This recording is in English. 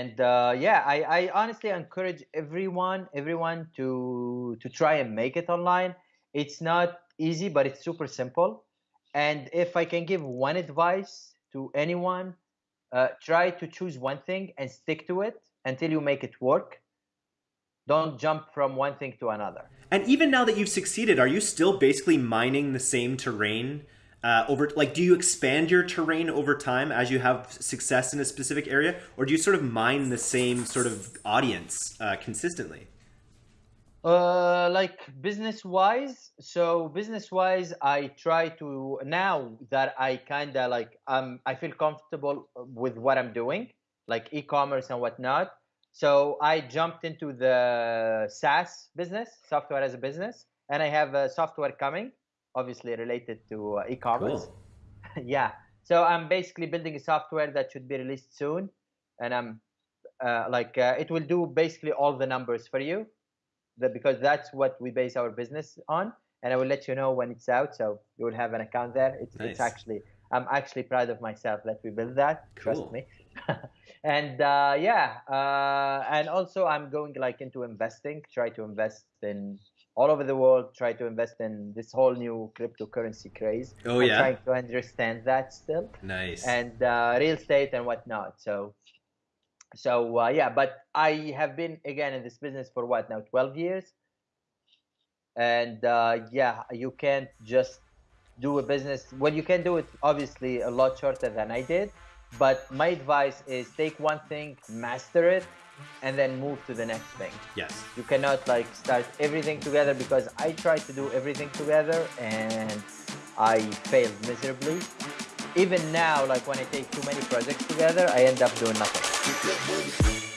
and uh, yeah I, I honestly encourage everyone everyone to to try and make it online. It's not easy but it's super simple. And if i can give one advice to anyone uh, try to choose one thing and stick to it until you make it work. Don't jump from one thing to another. And even now that you've succeeded are you still basically mining the same terrain uh, over like do you expand your terrain over time as you have success in a specific area? Or do you sort of mine the same sort of audience uh, consistently? Uh like business wise so business wise i try to now that i kind of like um i feel comfortable with what i'm doing like e-commerce and whatnot. So i jumped into the saas business software as a business and i have a software coming obviously related to uh, e-commerce. Cool. yeah. So I'm basically building a software that should be released soon, and I'm uh, like uh, it will do basically all the numbers for you, that because that's what we base our business on. And I will let you know when it's out, so you will have an account there. It's, nice. it's actually I'm actually proud of myself that we built that. Cool. Trust me. and uh, yeah, uh, and also I'm going like into investing. Try to invest in all over the world try to invest in this whole new cryptocurrency craze. Oh I'm yeah, trying to understand that still. Nice. And uh, real estate and whatnot. So, so uh, yeah, but I have been again in this business for what now, twelve years. And uh, yeah, you can't just do a business. Well, you can do it obviously a lot shorter than I did. But my advice is take one thing, master it, and then move to the next thing. Yes. You cannot like start everything together because I tried to do everything together and I failed miserably. Even now, like when I take too many projects together, I end up doing nothing.